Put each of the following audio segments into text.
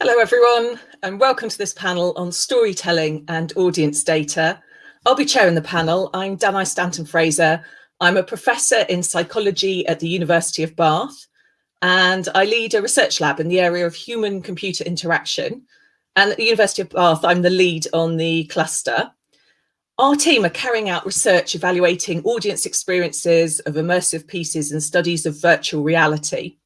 Hello everyone and welcome to this panel on storytelling and audience data. I'll be chairing the panel. I'm Danae Stanton-Fraser. I'm a professor in psychology at the University of Bath and I lead a research lab in the area of human computer interaction. And at the University of Bath, I'm the lead on the cluster. Our team are carrying out research evaluating audience experiences of immersive pieces and studies of virtual reality.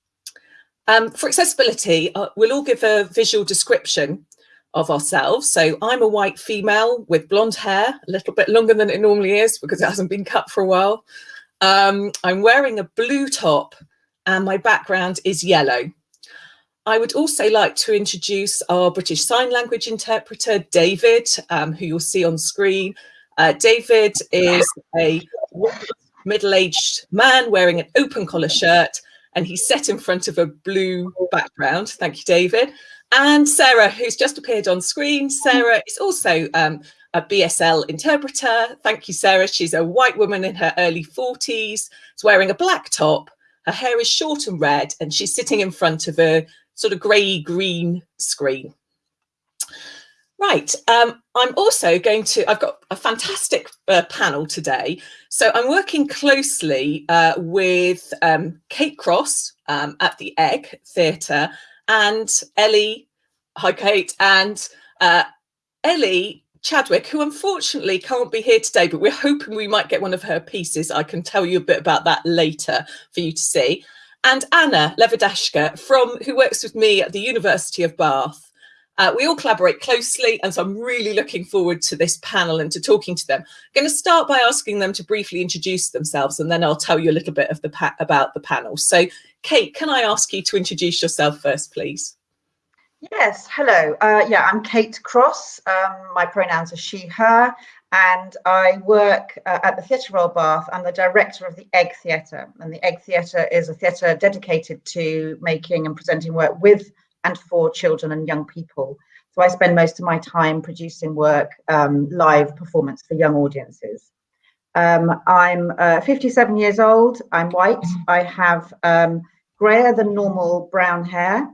Um, for accessibility, uh, we'll all give a visual description of ourselves. So I'm a white female with blonde hair, a little bit longer than it normally is because it hasn't been cut for a while. Um, I'm wearing a blue top and my background is yellow. I would also like to introduce our British Sign Language interpreter, David, um, who you'll see on screen. Uh, David is a middle-aged man wearing an open collar shirt and he's set in front of a blue background. Thank you, David. And Sarah, who's just appeared on screen. Sarah is also um, a BSL interpreter. Thank you, Sarah. She's a white woman in her early 40s. She's wearing a black top. Her hair is short and red, and she's sitting in front of a sort of grey green screen. Right, um, I'm also going to, I've got a fantastic uh, panel today. So I'm working closely uh, with um, Kate Cross um, at the Egg Theatre and Ellie, hi Kate, and uh, Ellie Chadwick, who unfortunately can't be here today, but we're hoping we might get one of her pieces. I can tell you a bit about that later for you to see. And Anna Levordashka, from who works with me at the University of Bath. Uh, we all collaborate closely, and so I'm really looking forward to this panel and to talking to them. I'm going to start by asking them to briefly introduce themselves, and then I'll tell you a little bit of the about the panel. So, Kate, can I ask you to introduce yourself first, please? Yes, hello. Uh, yeah, I'm Kate Cross. Um, my pronouns are she, her, and I work uh, at the Theatre Royal Bath. I'm the director of the Egg Theatre, and the Egg Theatre is a theatre dedicated to making and presenting work with and for children and young people. So I spend most of my time producing work, um, live performance for young audiences. Um, I'm uh, 57 years old, I'm white, I have um, grayer than normal brown hair,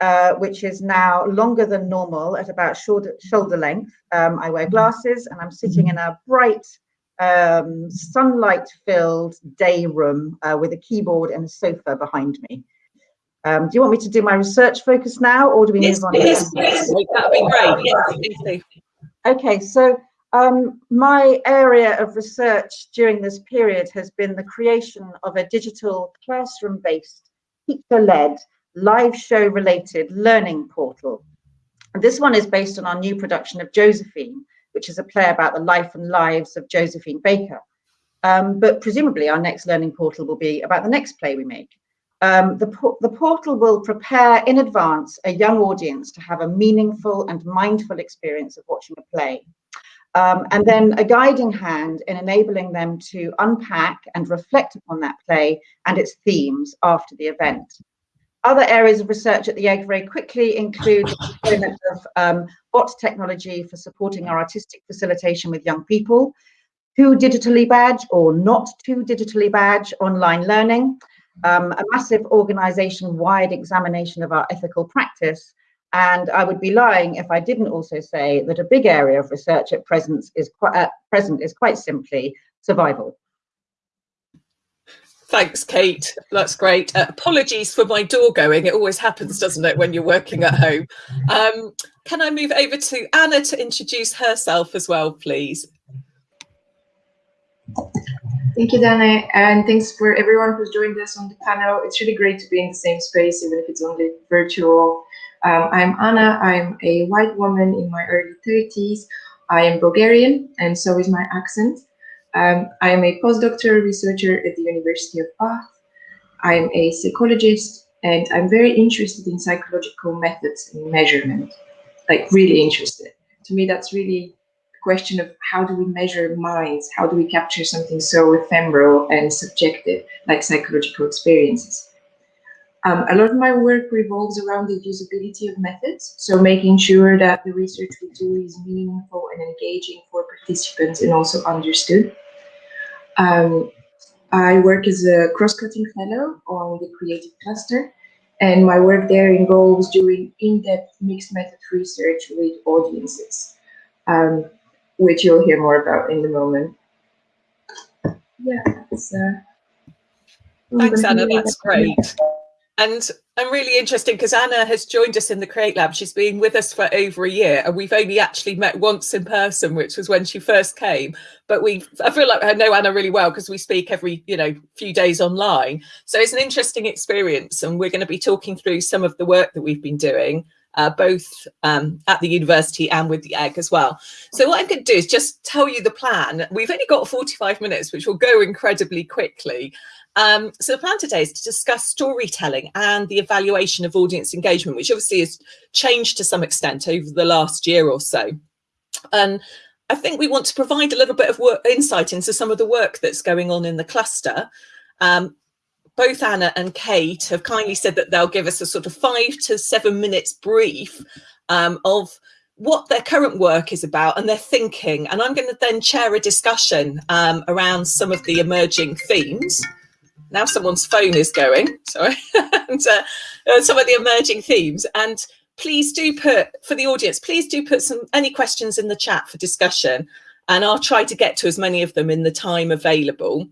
uh, which is now longer than normal at about shoulder, shoulder length. Um, I wear glasses and I'm sitting in a bright um, sunlight filled day room uh, with a keyboard and a sofa behind me. Um, do you want me to do my research focus now, or do we yes, move on? Yes, yes, that'd be great. Yes, okay, so um, my area of research during this period has been the creation of a digital classroom-based, teacher-led, live show-related learning portal. And this one is based on our new production of Josephine, which is a play about the life and lives of Josephine Baker. Um, but presumably our next learning portal will be about the next play we make. Um, the, the portal will prepare in advance a young audience to have a meaningful and mindful experience of watching a play. Um, and then a guiding hand in enabling them to unpack and reflect upon that play and its themes after the event. Other areas of research at the Egg very quickly include the deployment of um, bot technology for supporting our artistic facilitation with young people, who digitally badge or not to digitally badge online learning, um, a massive organization-wide examination of our ethical practice. And I would be lying if I didn't also say that a big area of research at present is quite, at present is quite simply survival. Thanks, Kate. That's great. Uh, apologies for my door going. It always happens, doesn't it, when you're working at home? Um, can I move over to Anna to introduce herself as well, please? Thank you, Dana, and thanks for everyone who's joined us on the panel. It's really great to be in the same space, even if it's only virtual. Um, I'm Anna. I'm a white woman in my early 30s. I am Bulgarian, and so is my accent. Um, I am a postdoctoral researcher at the University of Bath. I'm a psychologist, and I'm very interested in psychological methods and measurement, like really interested. To me, that's really question of how do we measure minds? How do we capture something so ephemeral and subjective like psychological experiences? Um, a lot of my work revolves around the usability of methods, so making sure that the research we do is meaningful and engaging for participants and also understood. Um, I work as a cross-cutting fellow on the creative cluster, and my work there involves doing in-depth mixed method research with audiences, um, which you'll hear more about in a moment. Yeah, that's, uh, Thanks, Anna. That's great. And I'm really interested because Anna has joined us in the Create Lab. She's been with us for over a year and we've only actually met once in person, which was when she first came. But we, I feel like I know Anna really well because we speak every, you know, few days online. So it's an interesting experience and we're going to be talking through some of the work that we've been doing. Uh, both um, at the university and with the egg as well. So what I'm going to do is just tell you the plan. We've only got 45 minutes, which will go incredibly quickly. Um, so the plan today is to discuss storytelling and the evaluation of audience engagement, which obviously has changed to some extent over the last year or so. And I think we want to provide a little bit of work, insight into some of the work that's going on in the cluster. Um, both Anna and Kate have kindly said that they'll give us a sort of five to seven minutes brief um, of what their current work is about and their thinking. And I'm going to then chair a discussion um, around some of the emerging themes now someone's phone is going, sorry, and uh, uh, some of the emerging themes. And please do put, for the audience, please do put some any questions in the chat for discussion. And I'll try to get to as many of them in the time available.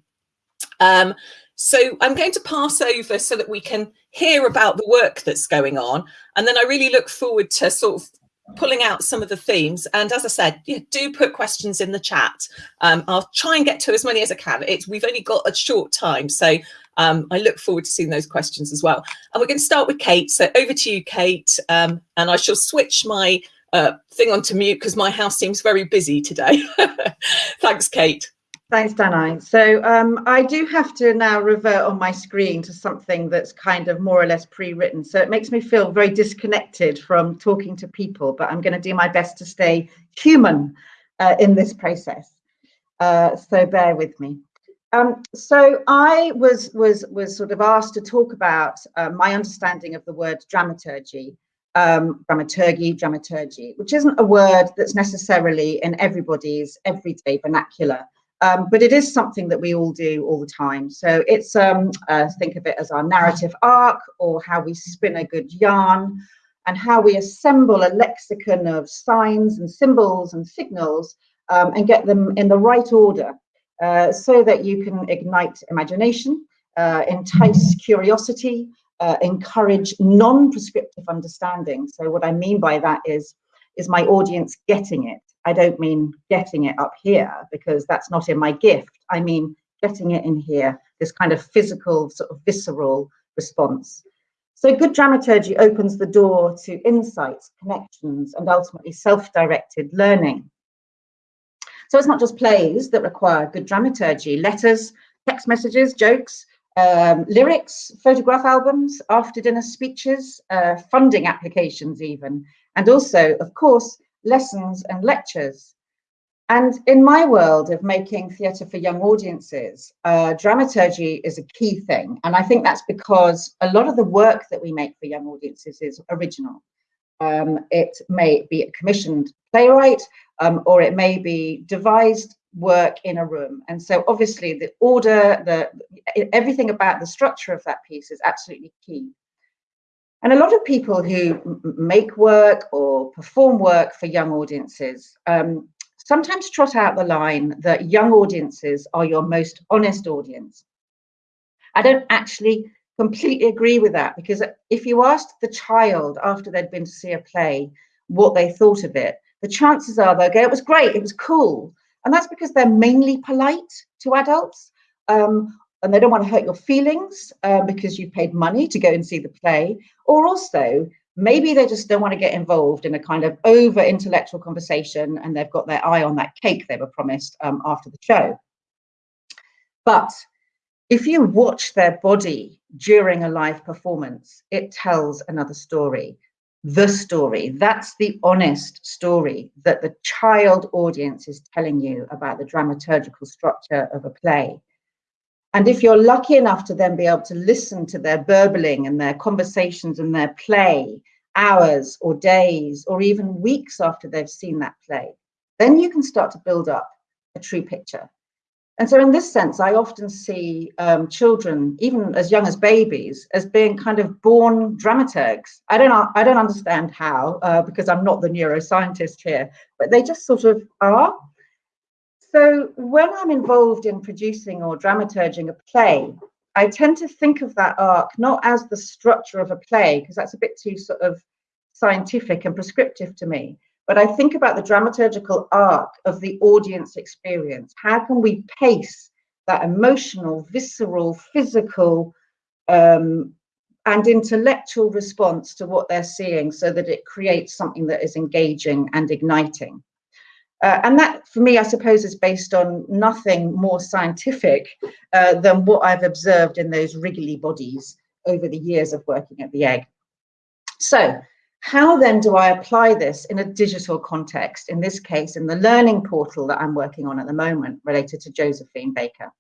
Um, so I'm going to pass over so that we can hear about the work that's going on. And then I really look forward to sort of pulling out some of the themes. And as I said, yeah, do put questions in the chat. Um, I'll try and get to as many as I can. It's We've only got a short time, so um, I look forward to seeing those questions as well. And we're going to start with Kate. So over to you, Kate. Um, and I shall switch my uh, thing onto mute because my house seems very busy today. Thanks, Kate. Thanks, Danai. So um, I do have to now revert on my screen to something that's kind of more or less pre-written. So it makes me feel very disconnected from talking to people, but I'm going to do my best to stay human uh, in this process. Uh, so bear with me. Um, so I was was was sort of asked to talk about uh, my understanding of the word dramaturgy, um, dramaturgy, dramaturgy, which isn't a word that's necessarily in everybody's everyday vernacular. Um, but it is something that we all do all the time. So it's um, uh, think of it as our narrative arc or how we spin a good yarn and how we assemble a lexicon of signs and symbols and signals um, and get them in the right order uh, so that you can ignite imagination, uh, entice curiosity, uh, encourage non-prescriptive understanding. So what I mean by that is, is my audience getting it? I don't mean getting it up here because that's not in my gift. I mean getting it in here, this kind of physical, sort of visceral response. So good dramaturgy opens the door to insights, connections, and ultimately self-directed learning. So it's not just plays that require good dramaturgy, letters, text messages, jokes, um, lyrics, photograph albums, after dinner speeches, uh, funding applications even, and also, of course, lessons and lectures. And in my world of making theatre for young audiences, uh, dramaturgy is a key thing. And I think that's because a lot of the work that we make for young audiences is original. Um, it may be a commissioned playwright, um, or it may be devised work in a room. And so obviously the order, the everything about the structure of that piece is absolutely key. And a lot of people who make work or perform work for young audiences um, sometimes trot out the line that young audiences are your most honest audience. I don't actually completely agree with that because if you asked the child after they'd been to see a play what they thought of it, the chances are they'll go, it was great, it was cool. And that's because they're mainly polite to adults. Um, and they don't want to hurt your feelings uh, because you paid money to go and see the play, or also maybe they just don't want to get involved in a kind of over intellectual conversation and they've got their eye on that cake they were promised um, after the show. But if you watch their body during a live performance, it tells another story. The story, that's the honest story that the child audience is telling you about the dramaturgical structure of a play. And if you're lucky enough to then be able to listen to their burbling and their conversations and their play hours or days or even weeks after they've seen that play, then you can start to build up a true picture. And so in this sense, I often see um, children, even as young as babies, as being kind of born dramaturgs. I don't, I don't understand how, uh, because I'm not the neuroscientist here, but they just sort of are. So when I'm involved in producing or dramaturging a play, I tend to think of that arc not as the structure of a play, because that's a bit too sort of scientific and prescriptive to me, but I think about the dramaturgical arc of the audience experience. How can we pace that emotional, visceral, physical, um, and intellectual response to what they're seeing so that it creates something that is engaging and igniting? Uh, and that, for me, I suppose, is based on nothing more scientific uh, than what I've observed in those wriggly bodies over the years of working at the egg. So how then do I apply this in a digital context, in this case, in the learning portal that I'm working on at the moment related to Josephine Baker?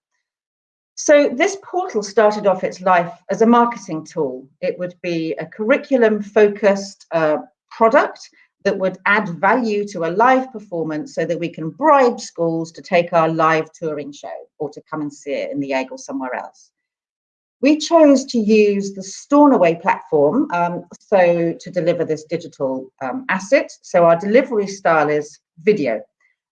So this portal started off its life as a marketing tool. It would be a curriculum focused uh, product that would add value to a live performance so that we can bribe schools to take our live touring show or to come and see it in the egg or somewhere else. We chose to use the Stornaway platform um, so to deliver this digital um, asset. So our delivery style is video,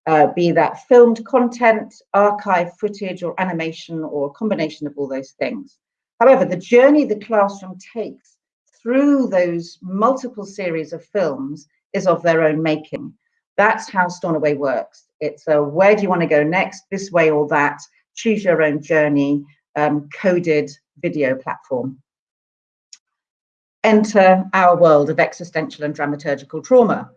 uh, be that filmed content, archive footage or animation or a combination of all those things. However, the journey the classroom takes through those multiple series of films is of their own making. That's how Stornaway works. It's a where do you want to go next, this way or that, choose your own journey, um, coded video platform. Enter our world of existential and dramaturgical trauma.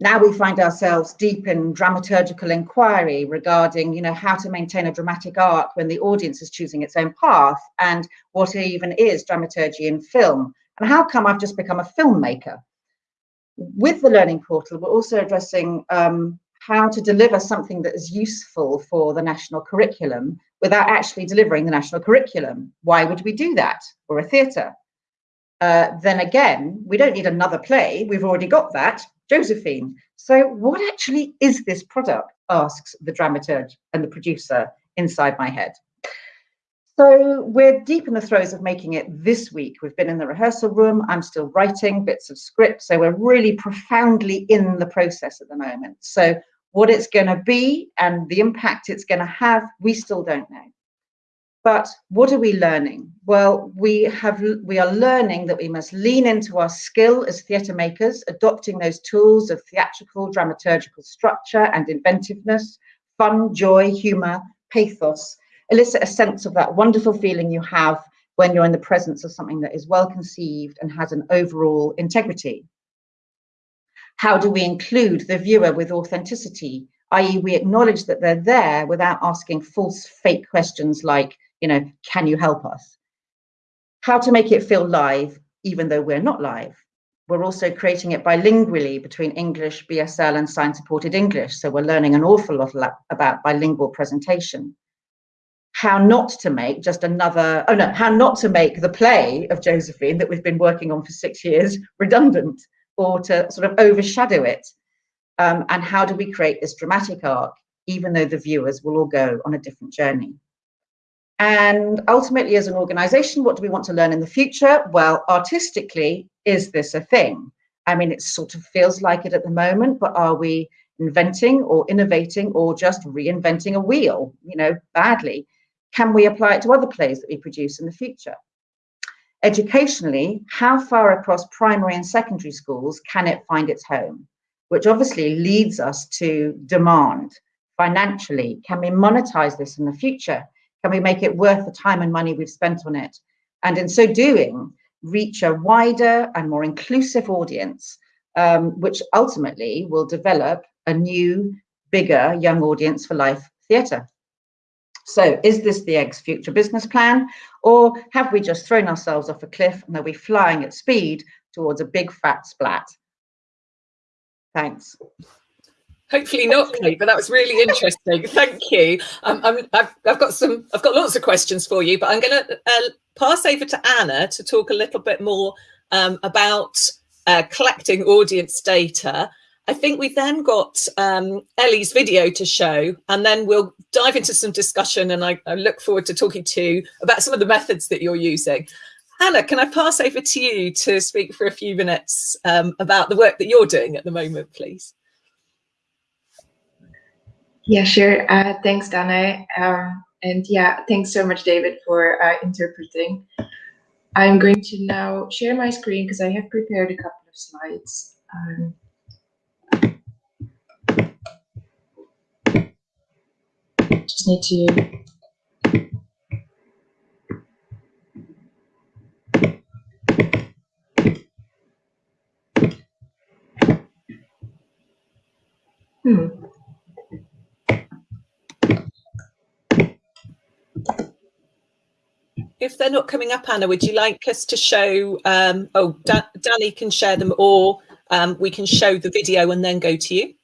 Now we find ourselves deep in dramaturgical inquiry regarding, you know, how to maintain a dramatic arc when the audience is choosing its own path and what even is dramaturgy in film and how come I've just become a filmmaker. With the Learning Portal, we're also addressing um, how to deliver something that is useful for the national curriculum without actually delivering the national curriculum. Why would we do that? Or a theatre? Uh, then again, we don't need another play. We've already got that, Josephine. So what actually is this product? asks the dramaturg and the producer inside my head. So we're deep in the throes of making it this week. We've been in the rehearsal room. I'm still writing bits of script. So we're really profoundly in the process at the moment. So what it's going to be and the impact it's going to have, we still don't know. But what are we learning? Well, we have we are learning that we must lean into our skill as theatre makers, adopting those tools of theatrical, dramaturgical structure and inventiveness, fun, joy, humour, pathos, elicit a sense of that wonderful feeling you have when you're in the presence of something that is well conceived and has an overall integrity. How do we include the viewer with authenticity, i.e. we acknowledge that they're there without asking false fake questions like, you know, can you help us? How to make it feel live, even though we're not live. We're also creating it bilingually between English, BSL and sign supported English. So we're learning an awful lot about bilingual presentation how not to make just another, oh no, how not to make the play of Josephine that we've been working on for six years redundant or to sort of overshadow it? Um, and how do we create this dramatic arc, even though the viewers will all go on a different journey? And ultimately, as an organization, what do we want to learn in the future? Well, artistically, is this a thing? I mean, it sort of feels like it at the moment, but are we inventing or innovating or just reinventing a wheel, you know, badly? Can we apply it to other plays that we produce in the future? Educationally, how far across primary and secondary schools can it find its home? Which obviously leads us to demand financially. Can we monetize this in the future? Can we make it worth the time and money we've spent on it? And in so doing, reach a wider and more inclusive audience, um, which ultimately will develop a new, bigger young audience for life theatre. So is this the egg's future business plan? Or have we just thrown ourselves off a cliff and are we flying at speed towards a big fat splat? Thanks. Hopefully not, Kate, but that was really interesting. Thank you. Um, i have got some, I've got lots of questions for you, but I'm going to uh, pass over to Anna to talk a little bit more um, about uh, collecting audience data. I think we've then got um, Ellie's video to show, and then we'll dive into some discussion. And I, I look forward to talking to you about some of the methods that you're using. Anna, can I pass over to you to speak for a few minutes um, about the work that you're doing at the moment, please? Yeah, sure. Uh, thanks, Dana. Um, and yeah, thanks so much, David, for uh, interpreting. I'm going to now share my screen because I have prepared a couple of slides. Um, just need to Hmm. if they're not coming up, Anna, would you like us to show, um, oh, da Danny can share them or um, we can show the video and then go to you?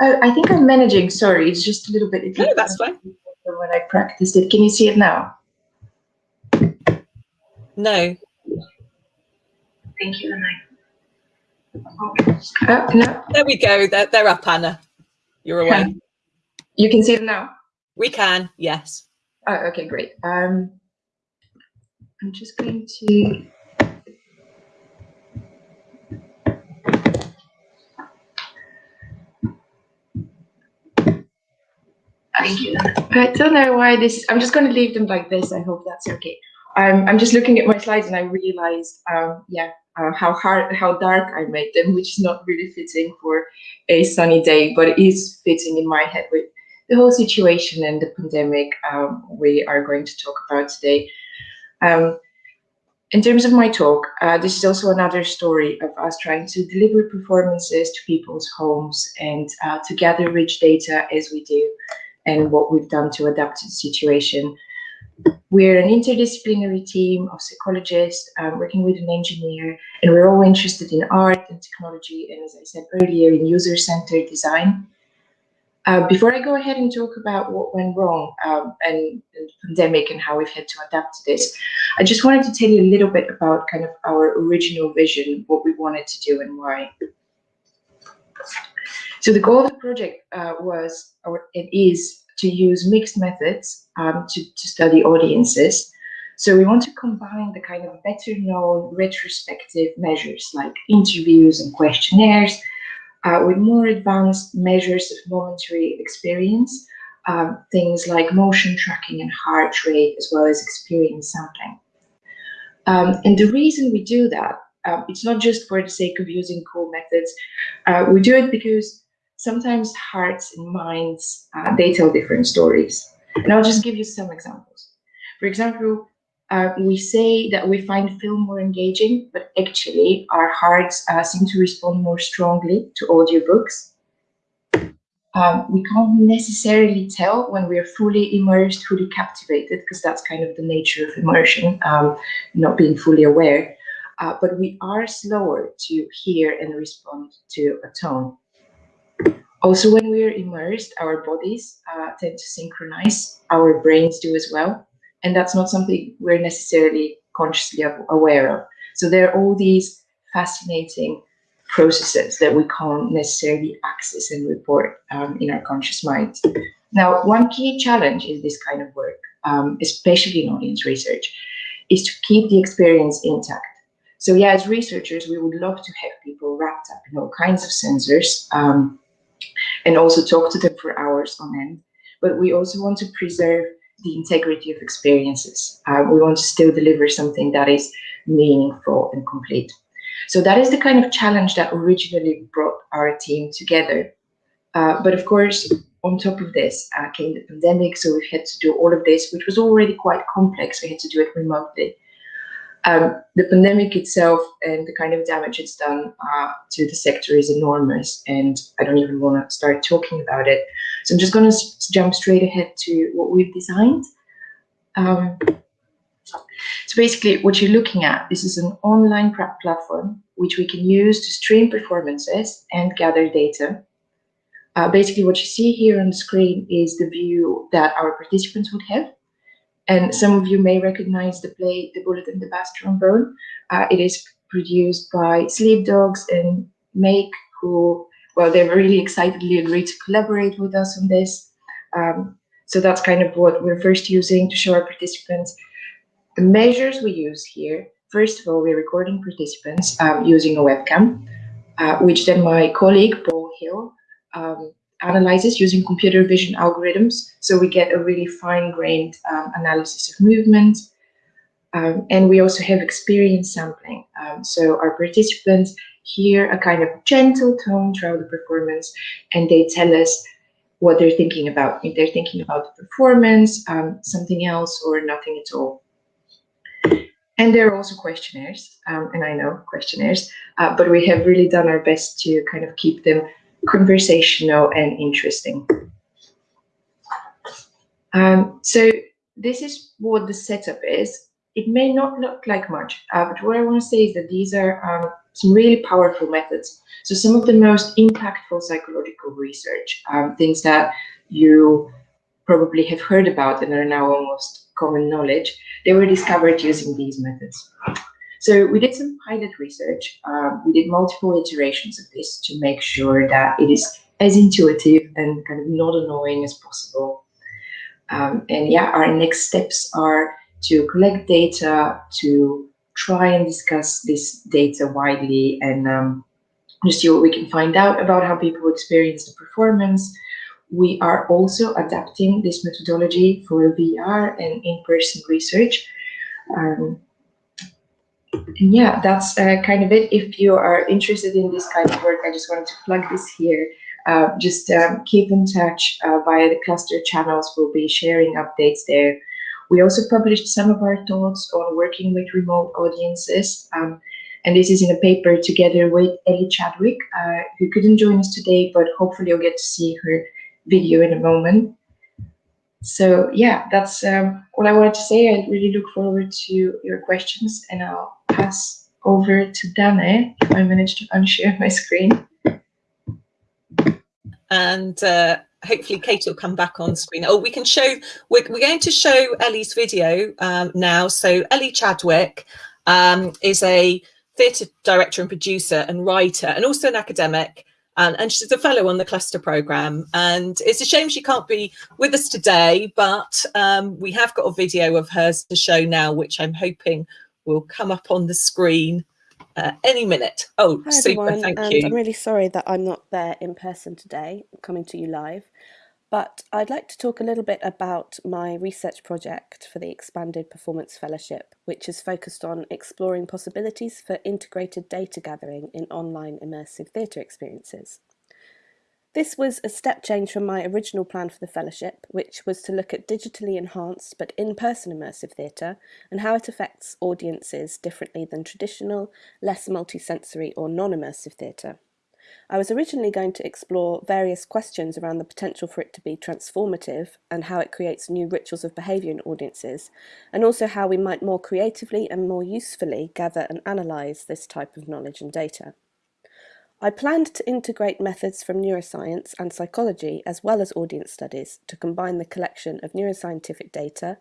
Oh, I think I'm managing, sorry, it's just a little bit. No, that's fine. When I practiced it, can you see it now? No. Thank you, Anna. Oh, no. There we go, they're, they're up, Anna. You're away. You can see them now? We can, yes. Oh, okay, great. Um, I'm just going to Thank you. I don't know why this, I'm just going to leave them like this. I hope that's okay. Um, I'm just looking at my slides and I realized, um, yeah, uh, how hard, how dark I made them, which is not really fitting for a sunny day, but it is fitting in my head with the whole situation and the pandemic um, we are going to talk about today. Um, in terms of my talk, uh, this is also another story of us trying to deliver performances to people's homes and uh, to gather rich data as we do and what we've done to adapt to the situation. We're an interdisciplinary team of psychologists uh, working with an engineer, and we're all interested in art and technology, and as I said earlier, in user-centered design. Uh, before I go ahead and talk about what went wrong um, and, and, the pandemic and how we've had to adapt to this, I just wanted to tell you a little bit about kind of our original vision, what we wanted to do and why. So the goal of the project uh, was, or it is, to use mixed methods um, to, to study audiences. So we want to combine the kind of better known retrospective measures like interviews and questionnaires uh, with more advanced measures of momentary experience, um, things like motion tracking and heart rate, as well as experience sampling. Um, and the reason we do that, uh, it's not just for the sake of using cool methods. Uh, we do it because sometimes hearts and minds, uh, they tell different stories. And I'll just give you some examples. For example, uh, we say that we find film more engaging, but actually our hearts uh, seem to respond more strongly to audiobooks. Um, we can't necessarily tell when we're fully immersed, fully captivated, because that's kind of the nature of immersion, um, not being fully aware. Uh, but we are slower to hear and respond to a tone. Also, when we're immersed, our bodies uh, tend to synchronize, our brains do as well and that's not something we're necessarily consciously aware of. So there are all these fascinating processes that we can't necessarily access and report um, in our conscious minds. Now, one key challenge in this kind of work, um, especially in audience research, is to keep the experience intact. So yeah, as researchers, we would love to have people wrapped up in all kinds of sensors um, and also talk to them for hours on end. But we also want to preserve the integrity of experiences. Uh, we want to still deliver something that is meaningful and complete. So that is the kind of challenge that originally brought our team together. Uh, but of course, on top of this uh, came the pandemic, so we had to do all of this, which was already quite complex. We had to do it remotely. Um, the pandemic itself and the kind of damage it's done uh, to the sector is enormous, and I don't even want to start talking about it. So I'm just going to jump straight ahead to what we've designed. Um, so basically, what you're looking at, this is an online platform which we can use to stream performances and gather data. Uh, basically, what you see here on the screen is the view that our participants would have. And some of you may recognize the play The Bullet and the Bass Trombone. Uh, it is produced by Sleepdogs and MAYK, who, well, they've really excitedly agreed to collaborate with us on this. Um, so that's kind of what we're first using to show our participants. The measures we use here, first of all, we're recording participants um, using a webcam, uh, which then my colleague, Paul Hill, um, analyzes using computer vision algorithms. So we get a really fine-grained um, analysis of movement. Um, and we also have experience sampling. Um, so our participants hear a kind of gentle tone throughout the performance, and they tell us what they're thinking about. If they're thinking about the performance, um, something else, or nothing at all. And there are also questionnaires, um, and I know questionnaires, uh, but we have really done our best to kind of keep them conversational and interesting. Um, so this is what the setup is. It may not look like much, uh, but what I want to say is that these are um, some really powerful methods. So some of the most impactful psychological research, um, things that you probably have heard about and are now almost common knowledge, they were discovered using these methods. So we did some pilot research. Um, we did multiple iterations of this to make sure that it is as intuitive and kind of not annoying as possible. Um, and yeah, our next steps are to collect data, to try and discuss this data widely and um, just see what we can find out about how people experience the performance. We are also adapting this methodology for VR and in-person research. Um, yeah, that's uh, kind of it. If you are interested in this kind of work, I just wanted to plug this here. Uh, just um, keep in touch uh, via the cluster channels. We'll be sharing updates there. We also published some of our thoughts on working with remote audiences. Um, and this is in a paper together with Ellie Chadwick, uh, who couldn't join us today, but hopefully you'll get to see her video in a moment. So yeah, that's um, what I wanted to say. I really look forward to your questions and I'll pass over to Dane if I manage to unshare my screen. And uh, hopefully Kate will come back on screen. Oh, we can show, we're, we're going to show Ellie's video um, now. So Ellie Chadwick um, is a theatre director and producer and writer and also an academic and, and she's a fellow on the cluster program and it's a shame she can't be with us today but um, we have got a video of hers to show now which i'm hoping will come up on the screen uh, any minute oh Hi super everyone, thank and you I'm really sorry that I'm not there in person today, coming to you live. But I'd like to talk a little bit about my research project for the Expanded Performance Fellowship, which is focused on exploring possibilities for integrated data gathering in online immersive theatre experiences. This was a step change from my original plan for the fellowship, which was to look at digitally enhanced but in-person immersive theatre and how it affects audiences differently than traditional, less multisensory or non-immersive theatre. I was originally going to explore various questions around the potential for it to be transformative and how it creates new rituals of behaviour in audiences, and also how we might more creatively and more usefully gather and analyse this type of knowledge and data. I planned to integrate methods from neuroscience and psychology as well as audience studies to combine the collection of neuroscientific data,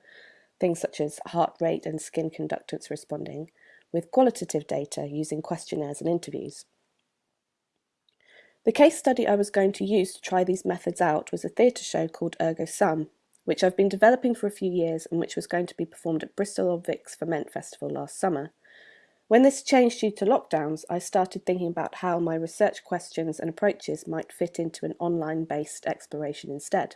things such as heart rate and skin conductance responding, with qualitative data using questionnaires and interviews. The case study I was going to use to try these methods out was a theatre show called Ergo Sum, which I've been developing for a few years and which was going to be performed at Bristol Old Ferment Festival last summer. When this changed due to lockdowns, I started thinking about how my research questions and approaches might fit into an online-based exploration instead.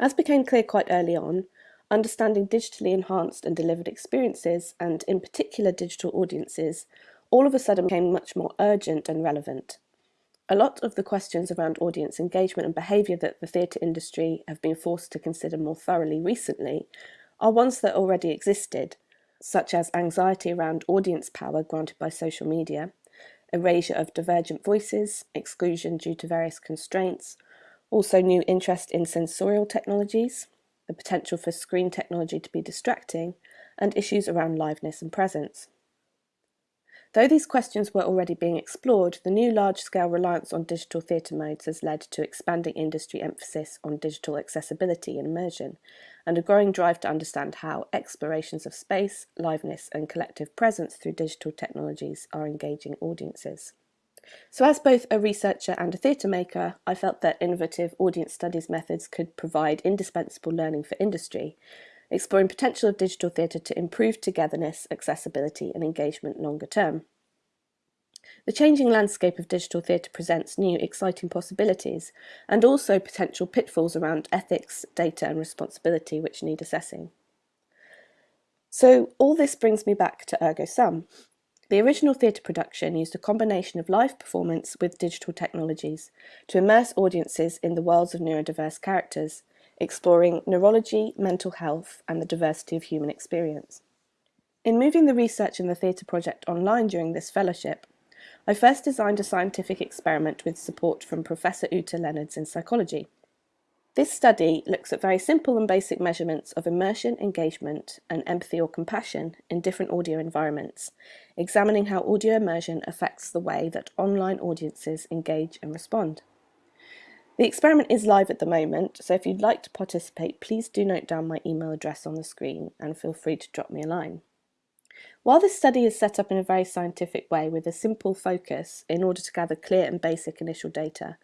As became clear quite early on, understanding digitally enhanced and delivered experiences, and in particular digital audiences, all of a sudden became much more urgent and relevant. A lot of the questions around audience engagement and behaviour that the theatre industry have been forced to consider more thoroughly recently are ones that already existed, such as anxiety around audience power granted by social media, erasure of divergent voices, exclusion due to various constraints, also new interest in sensorial technologies, the potential for screen technology to be distracting, and issues around liveness and presence. Though these questions were already being explored, the new large-scale reliance on digital theatre modes has led to expanding industry emphasis on digital accessibility and immersion, and a growing drive to understand how explorations of space, liveness and collective presence through digital technologies are engaging audiences. So as both a researcher and a theatre maker, I felt that innovative audience studies methods could provide indispensable learning for industry, exploring potential of digital theatre to improve togetherness, accessibility and engagement longer term. The changing landscape of digital theatre presents new exciting possibilities and also potential pitfalls around ethics, data and responsibility which need assessing. So all this brings me back to Ergo Sum. The original theatre production used a combination of live performance with digital technologies to immerse audiences in the worlds of neurodiverse characters exploring neurology, mental health and the diversity of human experience. In moving the research in the theatre project online during this fellowship, I first designed a scientific experiment with support from Professor Ute Leonards in psychology. This study looks at very simple and basic measurements of immersion, engagement and empathy or compassion in different audio environments, examining how audio immersion affects the way that online audiences engage and respond. The experiment is live at the moment, so if you'd like to participate, please do note down my email address on the screen and feel free to drop me a line. While this study is set up in a very scientific way with a simple focus in order to gather clear and basic initial data,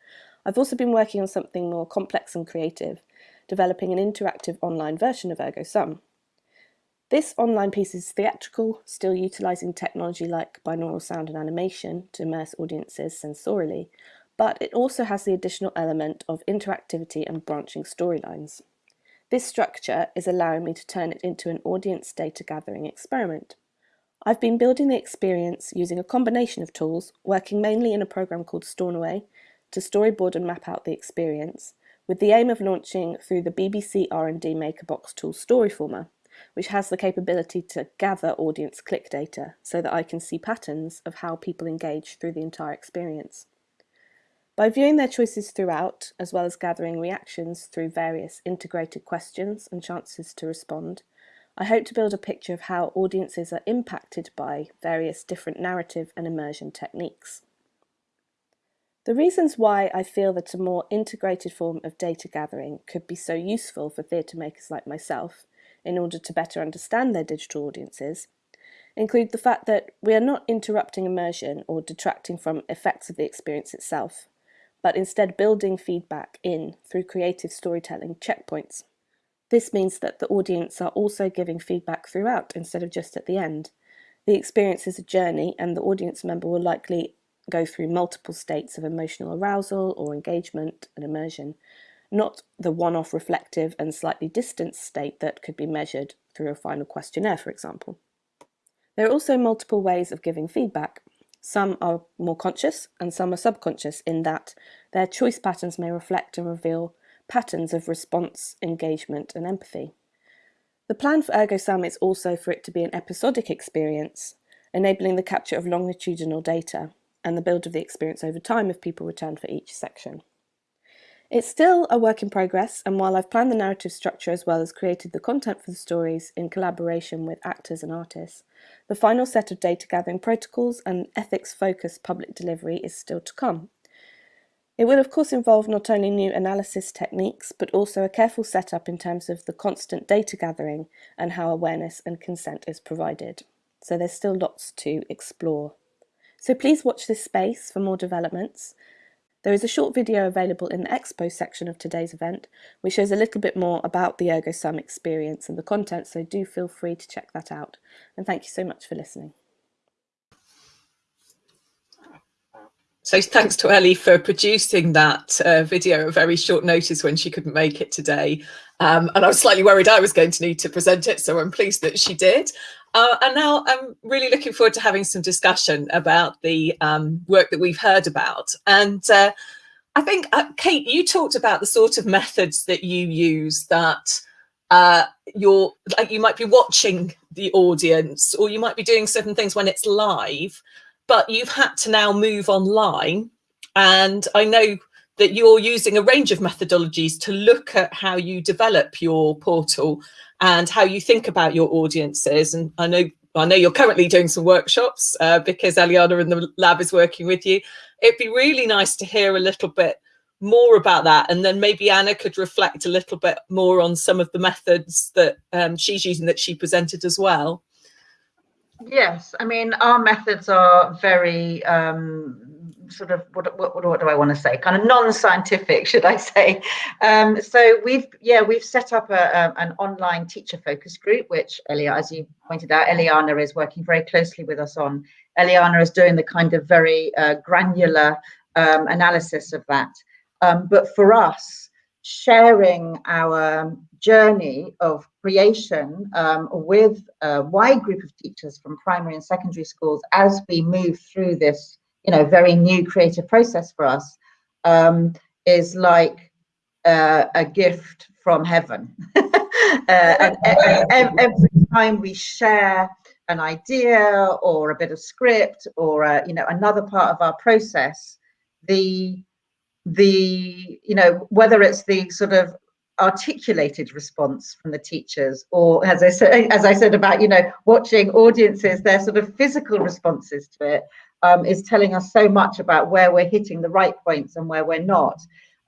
I've also been working on something more complex and creative, developing an interactive online version of Ergo Sum. This online piece is theatrical, still utilising technology like binaural sound and animation to immerse audiences sensorially, but it also has the additional element of interactivity and branching storylines. This structure is allowing me to turn it into an audience data gathering experiment. I've been building the experience using a combination of tools, working mainly in a program called Stornaway to storyboard and map out the experience, with the aim of launching through the BBC R&D MakerBox tool Storyformer, which has the capability to gather audience click data so that I can see patterns of how people engage through the entire experience. By viewing their choices throughout, as well as gathering reactions through various integrated questions and chances to respond, I hope to build a picture of how audiences are impacted by various different narrative and immersion techniques. The reasons why I feel that a more integrated form of data gathering could be so useful for theatre makers like myself in order to better understand their digital audiences include the fact that we are not interrupting immersion or detracting from effects of the experience itself, but instead building feedback in through creative storytelling checkpoints. This means that the audience are also giving feedback throughout instead of just at the end. The experience is a journey and the audience member will likely go through multiple states of emotional arousal or engagement and immersion, not the one-off reflective and slightly distant state that could be measured through a final questionnaire, for example. There are also multiple ways of giving feedback, some are more conscious and some are subconscious in that their choice patterns may reflect and reveal patterns of response, engagement and empathy. The plan for ErgoSum is also for it to be an episodic experience, enabling the capture of longitudinal data and the build of the experience over time if people return for each section. It's still a work in progress, and while I've planned the narrative structure as well as created the content for the stories in collaboration with actors and artists, the final set of data gathering protocols and ethics-focused public delivery is still to come. It will of course involve not only new analysis techniques, but also a careful setup in terms of the constant data gathering and how awareness and consent is provided. So there's still lots to explore. So please watch this space for more developments. There is a short video available in the expo section of today's event, which shows a little bit more about the ErgoSum experience and the content, so do feel free to check that out. And thank you so much for listening. So thanks to Ellie for producing that uh, video at very short notice when she couldn't make it today. Um, and I was slightly worried I was going to need to present it, so I'm pleased that she did. Uh, and now I'm really looking forward to having some discussion about the um, work that we've heard about. And uh, I think, uh, Kate, you talked about the sort of methods that you use that uh, you're like you might be watching the audience or you might be doing certain things when it's live but you've had to now move online. And I know that you're using a range of methodologies to look at how you develop your portal and how you think about your audiences. And I know I know you're currently doing some workshops uh, because Eliana in the lab is working with you. It'd be really nice to hear a little bit more about that and then maybe Anna could reflect a little bit more on some of the methods that um, she's using that she presented as well. Yes, I mean, our methods are very um, sort of, what, what, what, do I want to say? Kind of non-scientific, should I say. Um, so we've, yeah, we've set up a, a, an online teacher focus group, which Elia, as you pointed out, Eliana is working very closely with us on. Eliana is doing the kind of very uh, granular um, analysis of that. Um, but for us, sharing our journey of creation um, with a wide group of teachers from primary and secondary schools as we move through this, you know, very new creative process for us um, is like uh, a gift from heaven. uh, and, and, every time we share an idea or a bit of script or, uh, you know, another part of our process, the the you know whether it's the sort of articulated response from the teachers or as i said as i said about you know watching audiences their sort of physical responses to it um, is telling us so much about where we're hitting the right points and where we're not.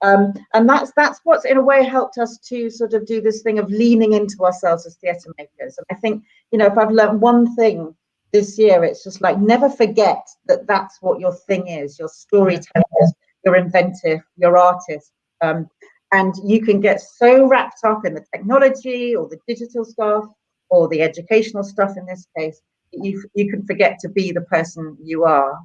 Um, and that's that's what's in a way helped us to sort of do this thing of leaning into ourselves as theatre makers. And i think you know if i've learned one thing this year it's just like never forget that that's what your thing is. Your storytellers you're inventive, you're artist. Um, and you can get so wrapped up in the technology or the digital stuff or the educational stuff in this case, you, you can forget to be the person you are.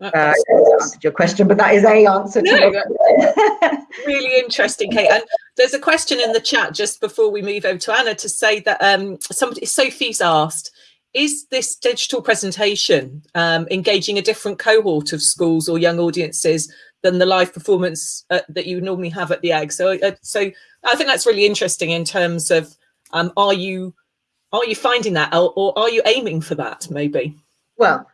Uh, answered your question, but that is a answer no, to really interesting, Kate. And there's a question in the chat just before we move over to Anna to say that um, somebody Sophie's asked, is this digital presentation um, engaging a different cohort of schools or young audiences than the live performance uh, that you normally have at the egg so uh, so i think that's really interesting in terms of um, are you are you finding that or, or are you aiming for that maybe well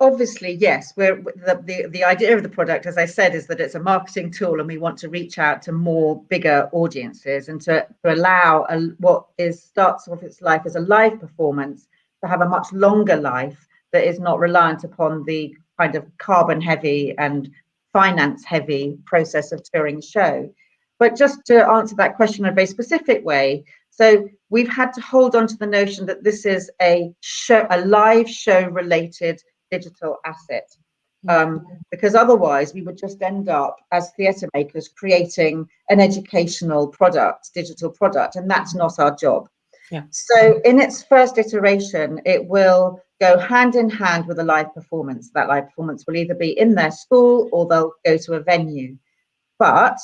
obviously yes we're the, the the idea of the product as i said is that it's a marketing tool and we want to reach out to more bigger audiences and to, to allow a, what is starts off its life as a live performance to have a much longer life that is not reliant upon the kind of carbon heavy and finance heavy process of touring show. But just to answer that question in a very specific way, so we've had to hold on to the notion that this is a show, a live show related digital asset. Um, because otherwise we would just end up as theatre makers creating an educational product, digital product, and that's not our job. Yeah. So in its first iteration, it will go hand in hand with a live performance. That live performance will either be in their school or they'll go to a venue. But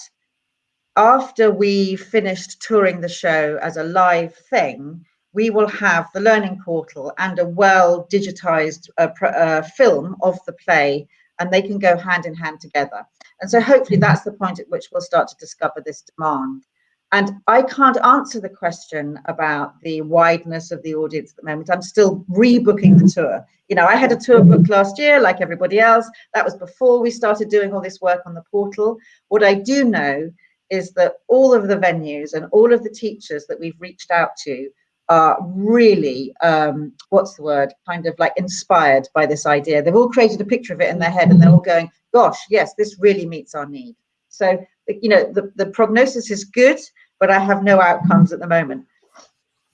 after we finished touring the show as a live thing, we will have the learning portal and a well digitized uh, uh, film of the play and they can go hand in hand together. And so hopefully that's the point at which we'll start to discover this demand. And I can't answer the question about the wideness of the audience at the moment. I'm still rebooking the tour. You know, I had a tour booked last year, like everybody else. That was before we started doing all this work on the portal. What I do know is that all of the venues and all of the teachers that we've reached out to are really, um, what's the word, kind of like inspired by this idea. They've all created a picture of it in their head and they're all going, gosh, yes, this really meets our need. So, you know, the, the prognosis is good but I have no outcomes at the moment.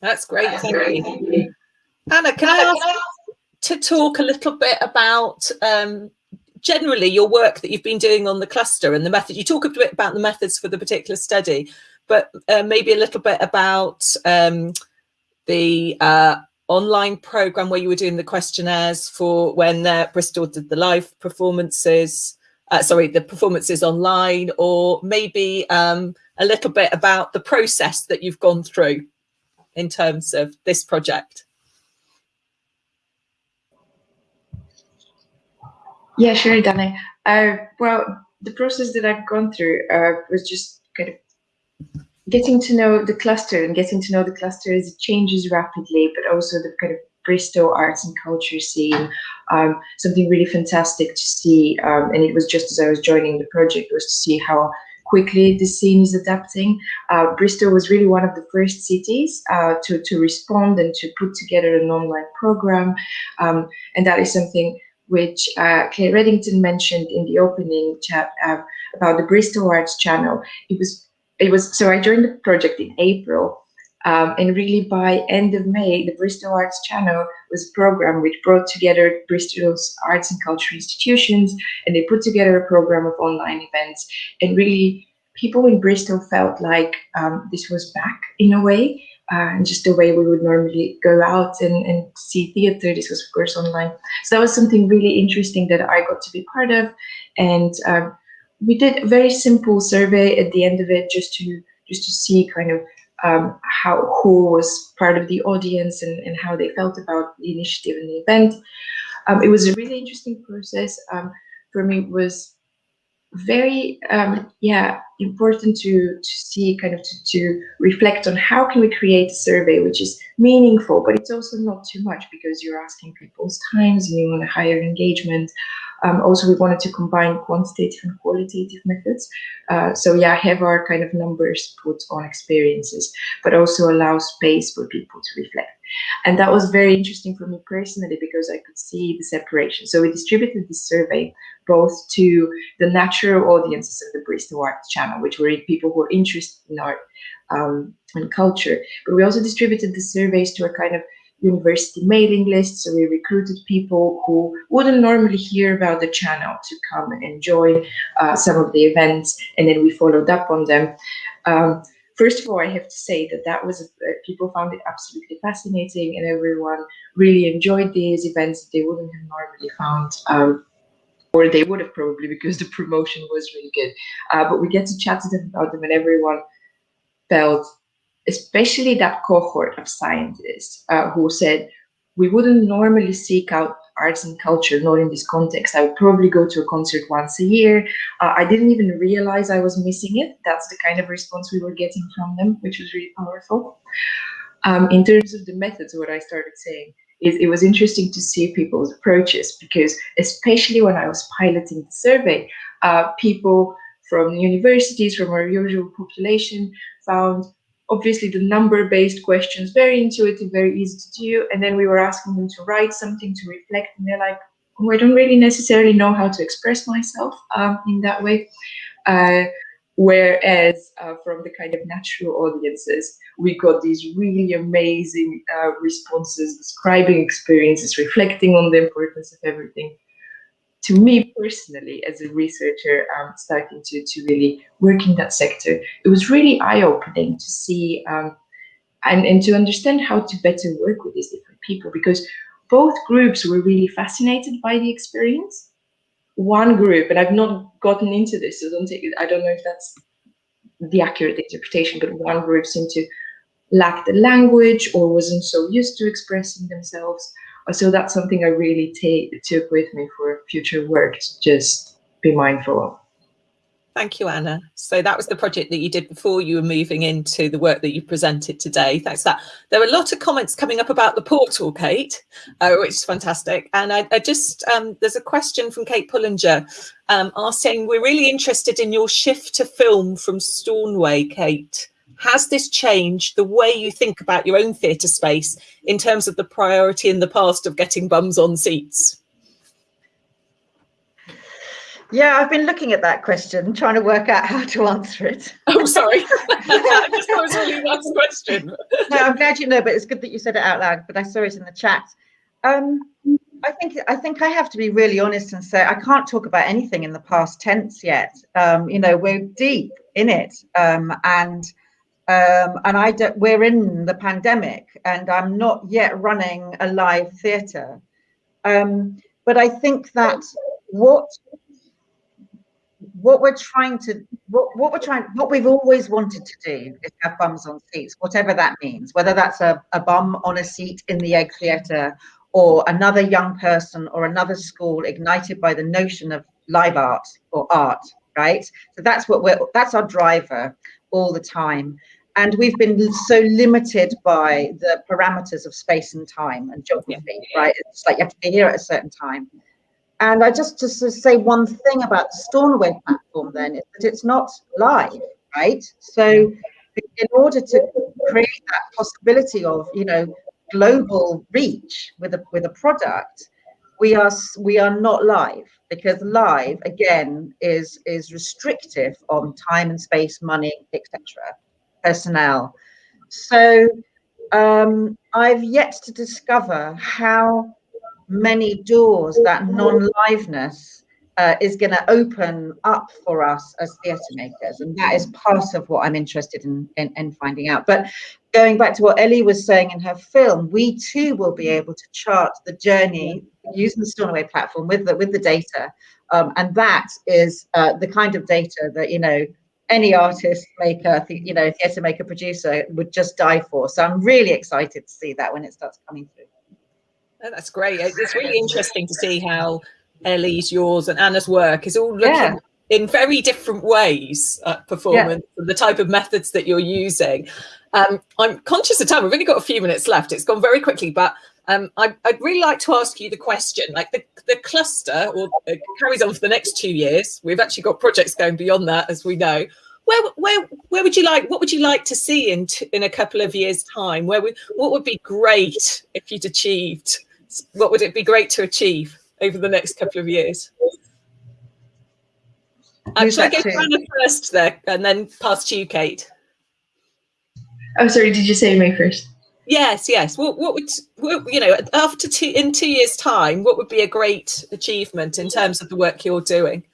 That's great. Thank you. Anna, can I ask to talk a little bit about um, generally your work that you've been doing on the cluster and the method? You talk a bit about the methods for the particular study, but uh, maybe a little bit about um, the uh, online program where you were doing the questionnaires for when uh, Bristol did the live performances, uh, sorry, the performances online, or maybe um, a little bit about the process that you've gone through in terms of this project. Yeah, sure, Danny. Uh, well, the process that I've gone through uh, was just kind of getting to know the cluster and getting to know the cluster as it changes rapidly, but also the kind of Bristol arts and culture scene. Um, something really fantastic to see, um, and it was just as I was joining the project was to see how quickly the scene is adapting. Uh, Bristol was really one of the first cities uh, to, to respond and to put together an online program. Um, and that is something which uh, Clare Reddington mentioned in the opening chat uh, about the Bristol Arts Channel. It was, it was, so I joined the project in April um, and really by end of May, the Bristol Arts Channel was a program which brought together Bristol's arts and culture institutions, and they put together a program of online events. And really, people in Bristol felt like um, this was back in a way, uh, and just the way we would normally go out and, and see theater. This was, of course, online. So that was something really interesting that I got to be part of. And um, we did a very simple survey at the end of it, just to just to see kind of um, how who was part of the audience and, and how they felt about the initiative and the event. Um, it was a really interesting process. Um, for me, was very um, yeah important to to see kind of to, to reflect on how can we create a survey which is meaningful but it's also not too much because you're asking people's times and you want a higher engagement um, also, we wanted to combine quantitative and qualitative methods. Uh, so yeah, have our kind of numbers put on experiences, but also allow space for people to reflect. And that was very interesting for me personally because I could see the separation. So we distributed this survey both to the natural audiences of the Bristol Arts Channel, which were people who are interested in art um, and culture. But we also distributed the surveys to a kind of university mailing list. So we recruited people who wouldn't normally hear about the channel to come and join uh, some of the events, and then we followed up on them. Um, first of all, I have to say that that was uh, people found it absolutely fascinating, and everyone really enjoyed these events that they wouldn't have normally found. Um, or they would have probably because the promotion was really good. Uh, but we get to chat to them about them, and everyone felt especially that cohort of scientists uh, who said, we wouldn't normally seek out arts and culture, not in this context. I would probably go to a concert once a year. Uh, I didn't even realize I was missing it. That's the kind of response we were getting from them, which was really powerful. Um, in terms of the methods, what I started saying is it was interesting to see people's approaches because especially when I was piloting the survey, uh, people from universities, from our usual population found obviously the number-based questions, very intuitive, very easy to do. And then we were asking them to write something to reflect, and they're like, oh, I don't really necessarily know how to express myself um, in that way. Uh, whereas uh, from the kind of natural audiences, we got these really amazing uh, responses, describing experiences, reflecting on the importance of everything to me personally, as a researcher, um, starting to, to really work in that sector, it was really eye-opening to see um, and, and to understand how to better work with these different people because both groups were really fascinated by the experience. One group, and I've not gotten into this, so don't take it, I don't know if that's the accurate interpretation, but one group seemed to lack the language or wasn't so used to expressing themselves uh, so that's something I really take took with me for future work just be mindful of. Thank you, Anna. So that was the project that you did before you were moving into the work that you presented today. Thanks for that. There were a lot of comments coming up about the portal, Kate, uh, which is fantastic. And I, I just, um, there's a question from Kate Pullinger um, asking, we're really interested in your shift to film from Stornaway, Kate has this changed the way you think about your own theatre space in terms of the priority in the past of getting bums on seats? Yeah, I've been looking at that question, trying to work out how to answer it. Oh, sorry. that was really last question. no, I'm glad you know, but it's good that you said it out loud, but I saw it in the chat. Um, I think I think I have to be really honest and say I can't talk about anything in the past tense yet. Um, you know, we're deep in it, um, and um, and I don't, we're in the pandemic and I'm not yet running a live theatre. Um, but I think that what what we're trying to what, what we're trying what we've always wanted to do is have bums on seats whatever that means whether that's a, a bum on a seat in the egg theatre or another young person or another school ignited by the notion of live art or art right so that's what we're that's our driver all the time and we've been so limited by the parameters of space and time and geography, yeah. right? It's like you have to be here at a certain time. And I just to say one thing about the Stornaway platform then is that it's not live, right? So in order to create that possibility of you know global reach with a with a product, we are we are not live because live again is is restrictive on time and space, money, etc., personnel. So um, I've yet to discover how many doors that non-liveness uh, is going to open up for us as theatre makers. And that is part of what i'm interested in, in, in finding out. But going back to what ellie was saying in her film we too will be able to chart the journey using the Stornaway platform with the with the data. Um, and that is uh, the kind of data that you know any artist maker you know theatre maker producer would just die for. So i'm really excited to see that when it starts coming through that's great. It's really interesting to see how Ellie's, yours, and Anna's work is all looking yeah. in very different ways at performance yeah. the type of methods that you're using. Um, I'm conscious of time. We've only got a few minutes left. It's gone very quickly, but um, I, would really like to ask you the question. Like the, the cluster or uh, carries on for the next two years. We've actually got projects going beyond that, as we know where where where would you like what would you like to see in in a couple of years time where would what would be great if you'd achieved what would it be great to achieve over the next couple of years? I'm going to go Anna first there and then pass to you, Kate. Oh, sorry, did you say me first? Yes, yes. What, what would, what, you know, after two, in two years' time, what would be a great achievement in terms of the work you're doing?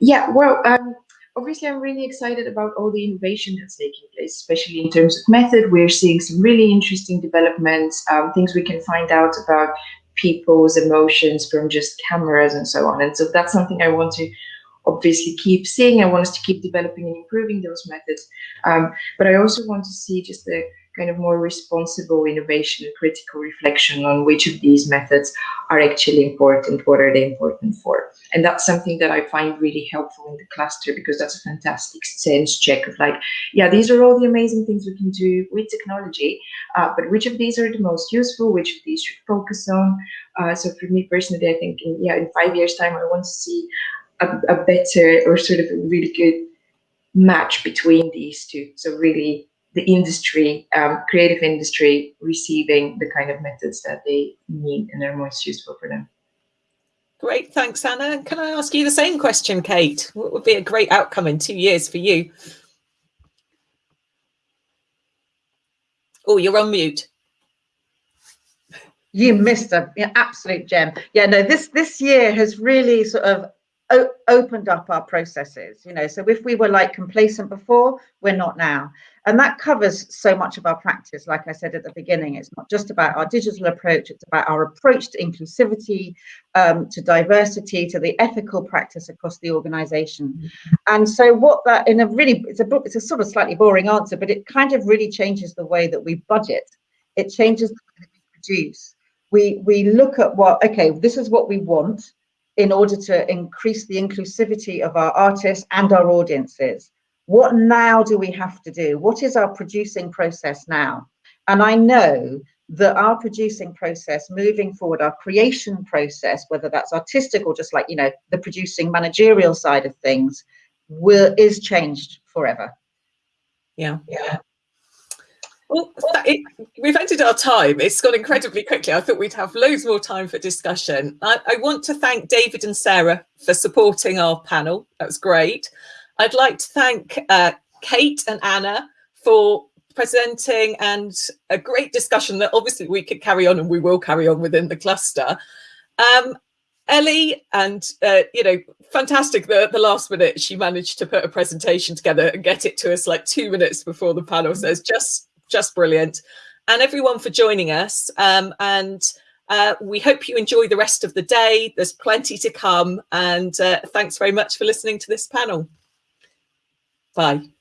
Yeah, well, um, obviously I'm really excited about all the innovation that's taking place, especially in terms of method. We're seeing some really interesting developments, um, things we can find out about people's emotions from just cameras and so on. And so that's something I want to obviously keep seeing. I want us to keep developing and improving those methods. Um, but I also want to see just the kind of more responsible innovation and critical reflection on which of these methods are actually important, what are they important for. And that's something that I find really helpful in the cluster because that's a fantastic sense check of like, yeah, these are all the amazing things we can do with technology, uh, but which of these are the most useful, which of these should focus on. Uh, so for me personally, I think in, yeah, in five years time, I want to see a, a better or sort of a really good match between these two. So really the industry, um, creative industry, receiving the kind of methods that they need and are most useful for them. Great, thanks, Anna. Can I ask you the same question, Kate? What would be a great outcome in two years for you? Oh, you're on mute. You missed a absolute gem. Yeah, no, this this year has really sort of opened up our processes you know. So if we were like complacent before we're not now. And that covers so much of our practice. Like i said at the beginning it's not just about our digital approach it's about our approach to inclusivity um, to diversity to the ethical practice across the organization. And so what that in a really it's a book it's a sort of slightly boring answer but it kind of really changes the way that we budget. It changes the way that we produce. We we look at what okay this is what we want in order to increase the inclusivity of our artists and our audiences. What now do we have to do? What is our producing process now? And I know that our producing process moving forward, our creation process, whether that's artistic or just like, you know, the producing managerial side of things, will is changed forever. Yeah. Yeah. Well, it, we've ended our time. It's gone incredibly quickly. I thought we'd have loads more time for discussion. I, I, want to thank David and Sarah for supporting our panel. That was great. I'd like to thank uh, Kate and Anna for presenting and a great discussion that obviously we could carry on and we will carry on within the cluster. Um, Ellie and uh, you know fantastic the the last minute she managed to put a presentation together and get it to us like two minutes before the panel says just just brilliant. And everyone for joining us. Um, and uh, we hope you enjoy the rest of the day. There's plenty to come. And uh, thanks very much for listening to this panel. Bye.